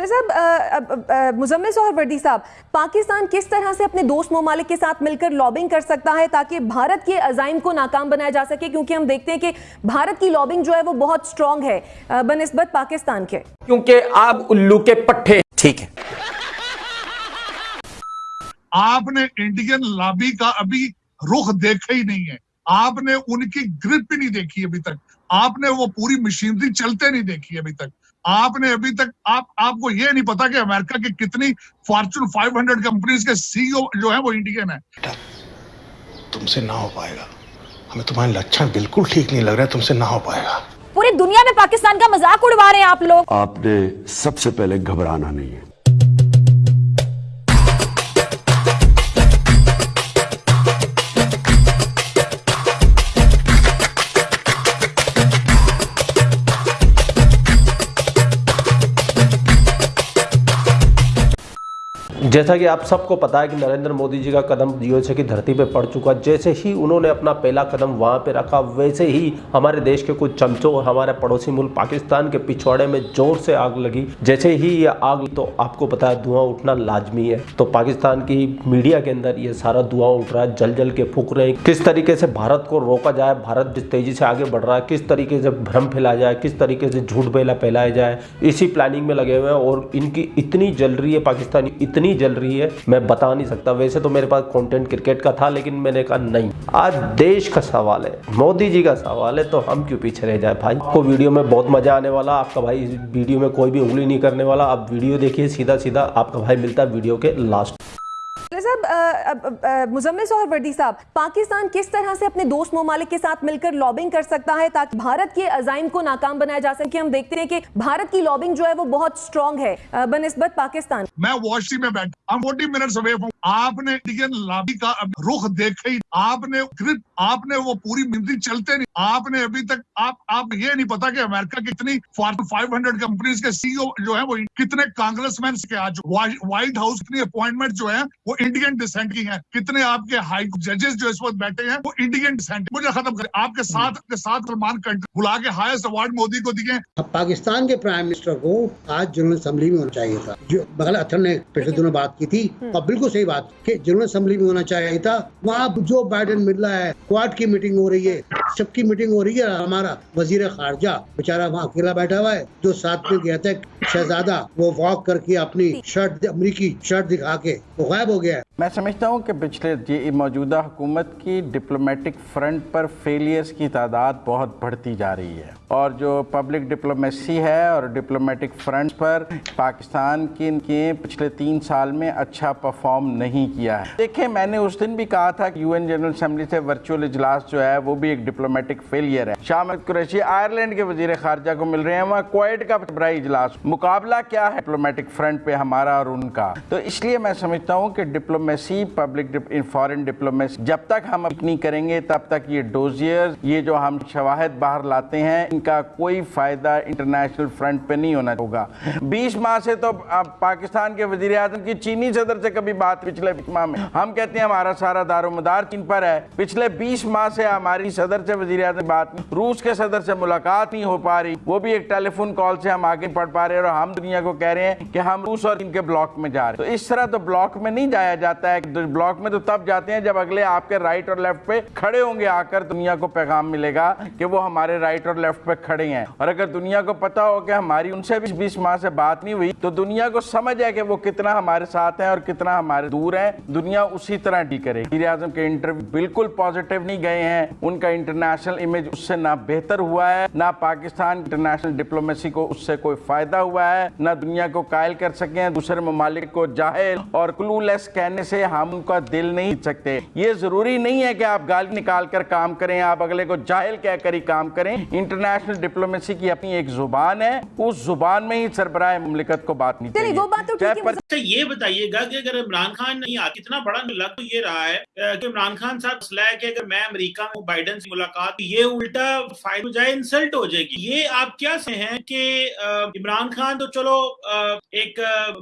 साहब मुजम्मिल और वर्दी साहब पाकिस्तान किस तरह से अपने दोस्त ममालिक के साथ मिलकर लॉबिंग कर सकता है ताकि भारत के अजाइम को नाकाम बनाया जा सके? क्योंकि हम देखते हैं कि भारत की लॉबिंग जो है वो बहुत स्ट्रांग है बनस्बत पाकिस्तान के। क्योंकि आप उल्लू के पट्टे। ठीक है। आपने इंडियन लॉबी का अभी रुख देखा ही नहीं है। आपने उनकी ग्रिप भी नहीं देखी अभी तक। आपने वो पूरी मशीनरी चलते नहीं देखी अभी तक। आपने अभी तक आप आपको ये नहीं पता कि अमेरिका की कितनी फॉर्चून 500 कंपनीज़ के सीईओ जो है वो इंडियन है। तुमसे ना हो पाएगा। हमें तुम्हारे लक्षण बिल्कुल ठीक नहीं लग रहा है तुमसे ना हो पाएगा। पूरी दुनिया में पाकिस्तान का मज़ाक उड़वा रहे हैं आप लोग। आपने सबसे पहले घबराना नहीं है। जैसा कि आप सबको पता है कि नरेंद्र मोदी जी का कदम यूएसए की धरती पे पड़ चुका जैसे ही उन्होंने अपना पहला कदम वहाँ पे रखा, वैसे ही हमारे देश के कुछ चमचों और हमारे पड़ोसी मुल्क पाकिस्तान के पिछवाड़े में ज़ोर से आग लगी। जैसे ही ये आग तो आपको पता है धुआँ उठना लाजमी है। तो पाकिस्तान की मीडिया के अंदर ये सारा धुआँ उठ रहा है जल जल के फूक रहे हैं। किस तरीके से भारत को रोका जाए, भारत जिस तेज़ी से आगे बढ़ रहा है, किस तरीके से भ्रम फैलाया जाए, किस तरीके से झूठ बेला फैलाया जाए, इसी प्लानिंग में लगे हुए हैं। और इनकी इतनी जल रही है पाकिस्तानी, इतनी जल रही है, मैं बता नहीं सकता। वैसे तो मेरे पास कंटेंट क्रिकेट का था, लेकिन मैंने कहा नहीं। आज देश का सवाल है, मोदी जी का सवाल है तो हम क्यों पीछे रह जाए? भाई, आपको वीडियो में बहुत मज़ा आने वाला, आपका भाई वीडियो में कोई भी उंगली नहीं करने वाला। आप वीडियो देखिए सीधा सीधा आपका भाई मिलता है वीडियो के लास्ट साहब मुजम्मिल और वर्दी साहब, पाकिस्तान किस तरह से अपने दोस्त ममालिक के साथ मिलकर लॉबिंग कर सकता है ताकि भारत के अजाइम को नाकाम बनाया जा सके? हम देखते हैं कि भारत की लॉबिंग जो है वो बहुत स्ट्रांग है। बनस्बत पाकिस्तान। मैं वॉशिंग में बैठा फोर्टी मिनट्स अवे आपने लॉबी का रुख देखा ही आपने आपने वो पूरी मिंदी चलते नहीं। आपने अभी तक, आप आप ये नहीं पता कि अमेरिका कितनी फाइव हंड्रेड कंपनीज़ के सीईओ जो है वो कितने कांग्रेसमैन के आज। व्हाइट हाउस कितनी अपॉइंटमेंट जो है, वो इंडियन डिसेंट की है। कितने आपके हाई जजेस जो इस वक्त बैठे हैं वो इंडियन डिसेंट मुझे खत्म करें। आपके साथ आपके साथ सलमान कंट्री बुला के हाईएस्ट अवार्ड मोदी को दिए पाकिस्तान के प्राइम मिनिस्टर को आज जनरल असेंबली में होना चाहिए था। जो बगल अथर ने पिछले दिनों बात की थी और बिल्कुल सही बात की जनरल असेंबली में होना चाहिए था। वहाँ जो बाइडन मिल रहा है क्वाड की मीटिंग हो रही है सबकी मीटिंग हो रही है हमारा वज़ीर खारजा बेचारा वहाँ अकेला बैठा हुआ है जो साथ में गया था शहजादा वो वॉक करके अपनी शर्ट अमरीकी शर्ट दिखा के वो गायब हो गया है। मैं समझता हूँ कि पिछले ये मौजूदा हुकूमत की डिप्लोमेटिक फ्रंट पर फेलियर्स की तादाद बहुत बढ़ती जा रही है। और जो पब्लिक डिप्लोमेसी है और डिप्लोमेटिक फ्रंट पर, पाकिस्तान की के पिछले तीन साल में अच्छा परफॉर्म नहीं किया है। देखें, मैंने उस दिन भी कहा था कि यूएन जनरल असेंबली से वर्चुअल इजलास जो है, वो भी एक डिप्लोमेटिक फेलियर है। शाह कुरैशी आयरलैंड के वज़ीर खारजा को मिल रहे हैं, वहाँ क्वेट का बराई इजलास। मुकाबला क्या है डिप्लोमेटिक फ्रंट पे हमारा और उनका? तो इसलिए मैं समझता हूँ कि डिप्लोमेसी पब्लिक फॉरन डिप्लोमेसी जब तक हम अपनी करेंगे, तब तक ये डोजियर ये जो हम शवाहद बाहर लाते हैं इनका कोई फ़ायदा इंटरनेशनल फ्रंट पे नहीं होना होगा। बीस माह से तो पाकिस्तान के वज़ीर आज़म की चीनी सदर से कभी बात पिछले माह में। हम कहते हैं हमारा सारा दारोमदार चीन पर है। पिछले बीस माह से हमारी सदर से वज़ीर आज़म बात रूस के सदर से मुलाकात नहीं हो पा रही। वो भी एक टेलीफोन कॉल से हम आगे पढ़ पा रहे हैं और हम दुनिया को कह रहे हैं कि हम रूस और इनके ब्लॉक में जा रहे हैं। तो इस तरह तो ब्लॉक में नहीं जाया जाता है। तो ब्लॉक में तो तब जाते हैं जब अगले आपके राइट और लेफ़्ट पे खड़े होंगे आकर दुनिया को पैगाम मिलेगा कि वो हमारे राइट और लेफ़्ट पे खड़े हैं। और अगर दुनिया को पता हो कि हमारी उनसे भी बीस माह से बात नहीं हुई तो दुनिया को समझ है कि वो कितना हमारे साथ है और कितना हमारे दूर है। दुनिया उसी तरह डी करे। वज़ीर आज़म के इंटरव्यू बिल्कुल पॉजिटिव नहीं गए हैं। उनका इंटरनेशनल इमेज उससे ना बेहतर हुआ है, ना पाकिस्तान इंटरनेशनल डिप्लोमेसी को उससे कोई फ़ायदा हुआ है, ना दुनिया को कायल कर सके हैं, दूसरे ममालिक को जाहिल और क्लूलेस कहने से हम उनका दिल नहीं सकते। ये ज़रूरी नहीं है कि आप गाली निकाल कर काम करें, आप अगले को जाहिल कहकर ही काम करें। इंटरनेशनल डिप्लोमेसी की अपनी एक ज़ुबान है उस ज़ुबान में ही सरबराह ममलिकत को बात नहीं चाहिए वो बात तो ठीक है अच्छा ये बताइएगा कि अगर इमरान खान नहीं आ कितना बड़ा लग तो ये रहा है कि इमरान खान साहब मसला है कि अगर मैं अमेरिका में बाइडन से मुलाकात ये उल्टा फ़ायदा हो जाए इंसल्ट हो जाएगी। ये आप क्या से हैं कि इमरान खान तो चलो एक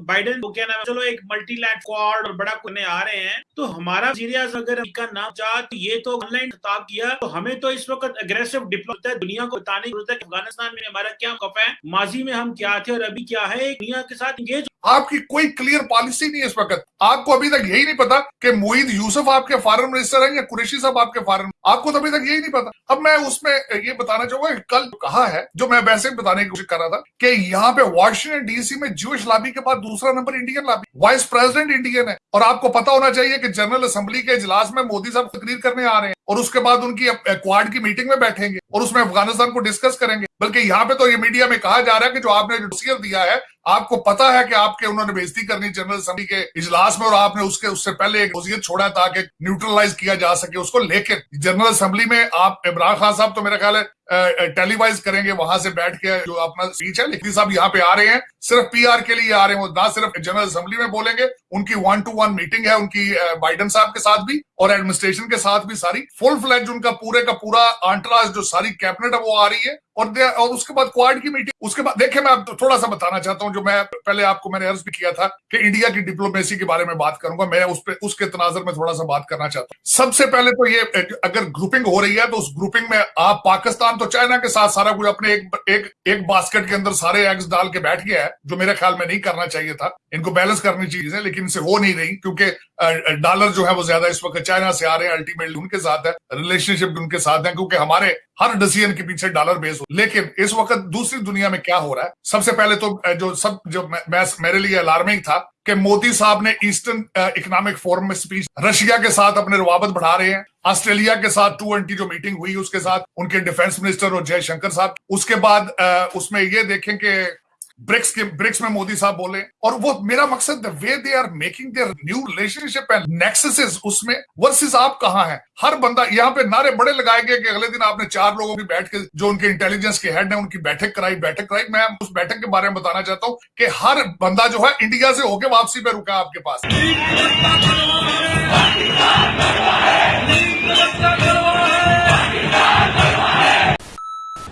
बाइडन को क्या नाम चलो एक मल्टी लैंड क्वाड और बड़ा करने आ रहे हैं तो हमारा सीरियस अगर अमेरिका नाम चाह तो ये तो ऑनलाइन खिताब किया तो हमें तो इस वक्त अग्रेसिव डिप्लोमेट दुनिया को बताने बताने की है अफ़गानिस्तान में हमारा क्या मौकफ है, माजी में हम क्या थे और अभी क्या है दुनिया के साथ इंगेज आपकी कोई क्लियर पॉलिसी नहीं है इस वक्त। आपको अभी तक यही नहीं पता कि मोईद यूसुफ आपके फॉरेन मिनिस्टर हैं या कुरेशी साहब आपके फॉरेन आपको तो अभी तक यही नहीं पता। अब मैं उसमें ये बताना चाहूँगा कल कहा है, जो मैं वैसे बताने की कोशिश कर रहा था, कि यहाँ पे वॉशिंगटन डीसी में ज्यूश लाबी के बाद दूसरा number Indian lobby vice president Indian है। और आपको पता होना चाहिए कि जनरल असेंबली के इजलास में मोदी साहब तकरीर करने आ रहे हैं। और उसके बाद उनकी क्वाड की मीटिंग में बैठेंगे और उसमें अफ़गानिस्तान को डिस्कस करेंगे। बल्कि यहाँ पे तो ये मीडिया में कहा जा रहा है कि जो आपने डोसियर दिया है, आपको पता है कि आपके उन्होंने बेजती करनी जनरल असेंबली के इजलास में और आपने उसके, उससे पहले एक वसीयत छोड़ा ताकि न्यूट्रलाइज किया जा सके उसको। लेकिन जनरल असेंबली में आप इमरान खान साहब तो मेरा ख्याल है टेलीवाइज करेंगे, वहाँ से बैठ के जो अपना स्पीच है लेकिन साहब यहाँ पे आ रहे हैं। सिर्फ़ पीआर के लिए आ रहे हैं वो ना, सिर्फ़ जनरल असेंबली में बोलेंगे। उनकी वन टू वन मीटिंग है, उनकी बाइडन साहब के साथ भी और एडमिनिस्ट्रेशन के साथ भी सारी। फुल फ्लैज उनका पूरे का पूरा आंट्राज जो सारी कैबिनेट है, वो आ रही है। और और उसके बाद क्वाड की मीटिंग उसके बाद, देखिए मैं आप थोड़ा सा बताना चाहता हूँ, जो मैं पहले आपको मैंने अर्ज़ भी किया था कि इंडिया की डिप्लोमेसी के बारे में बात करूँगा, मैं उस पे, उसके तनाजर में थोड़ा सा बात करना चाहता हूँ। सबसे पहले तो ये अगर ग्रुपिंग हो रही है तो उस ग्रुपिंग में आप पाकिस्तान तो चाइना के साथ सारा कुछ अपने एक एक एक बास्केट के अंदर सारे एग्स डाल के बैठ गया है, जो मेरे ख्याल में नहीं करना चाहिए था। इनको बैलेंस करनी चाहिए, लेकिन इनसे हो नहीं रही, क्योंकि डॉलर जो है वो ज़्यादा इस वक्त चाइना से आ रहे हैं अल्टीमेटली उनके साथ है रिलेशनशिप उनके साथ है, क्योंकि हमारे हर डिसीज़न के पीछे डॉलर बेस हो। लेकिन इस वक्त दूसरी दुनिया में क्या हो रहा है? सबसे पहले तो जो सब, जो मैं मेरे लिए अलार्मिंग था कि मोदी साहब ने ईस्टर्न इकोनॉमिक फोरम में स्पीच रशिया के साथ अपने रवाबत बढ़ा रहे हैं। ऑस्ट्रेलिया के साथ टू एंटी जो मीटिंग हुई उसके साथ, उनके डिफेंस मिनिस्टर और जयशंकर साहब। उसके बाद उसमें ये देखें कि ब्रिक्स के, ब्रिक्स में मोदी साहब बोले, और वो मेरा मकसद the way they are making their new relationship and nexuses उसमें वर्सेस आप कहाँ हैं? हर बंदा, यहाँ पे नारे बड़े लगाए गए कि अगले दिन आपने चार लोगों की बैठ के, जो उनके इंटेलिजेंस के हेड है, उनकी बैठक कराई बैठक कराई। मैं उस बैठक के बारे में बताना चाहता हूँ कि हर बंदा जो है इंडिया से होके वापसी पे रुका आपके पास।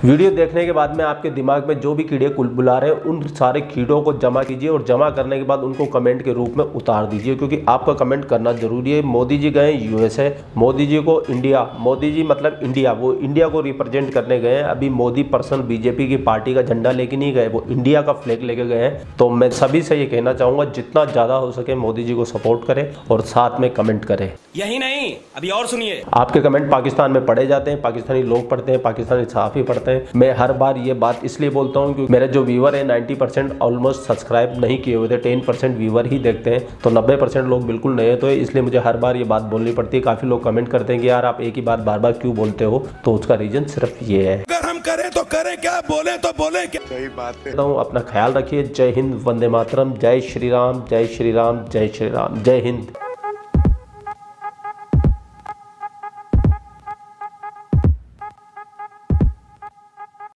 वीडियो देखने के बाद में आपके दिमाग में जो भी कीड़े कुल बुला रहे हैं उन सारे कीड़ों को जमा कीजिए और जमा करने के बाद उनको कमेंट के रूप में उतार दीजिए क्योंकि आपका कमेंट करना ज़रूरी है। मोदी जी गए यूएसए मोदी जी को इंडिया मोदी जी मतलब इंडिया वो इंडिया को रिप्रेजेंट करने गए हैं। अभी मोदी पर्सन बीजेपी की पार्टी का झंडा लेके नहीं गए वो इंडिया का फ्लैग लेके गए हैं। तो मैं सभी से ये कहना चाहूँगा जितना ज़्यादा हो सके मोदी जी को सपोर्ट करें और साथ में कमेंट करें। यही नहीं अभी और सुनिए। आपके कमेंट पाकिस्तान में पढ़े जाते हैं पाकिस्तानी लोग पढ़ते हैं पाकिस्तानी सहाफ़ी पढ़ते हैं। मैं हर बार ये बात इसलिए बोलता हूँ क्योंकि मेरे जो व्यूवर है 90 परसेंट ऑलमोस्ट सब्सक्राइब नहीं किए हुए थे। 10 परसेंट व्यूवर ही देखते हैं। तो 90 परसेंट लोग बिल्कुल नए तो इसलिए मुझे हर बार ये बात बोलनी पड़ती है। काफ़ी लोग कमेंट करते हैं कि यार आप एक ही बात बार बार क्यों बोलते हो? तो उसका रीज़न सिर्फ़ ये है। अगर हम करें तो करें क्या? बोले तो बोले क्या? सही बात है। हूँ अपना ख्याल रखिए। जय हिंद वंदे मातरम। जय श्री राम जय श्री राम जय श्री राम जय हिंद।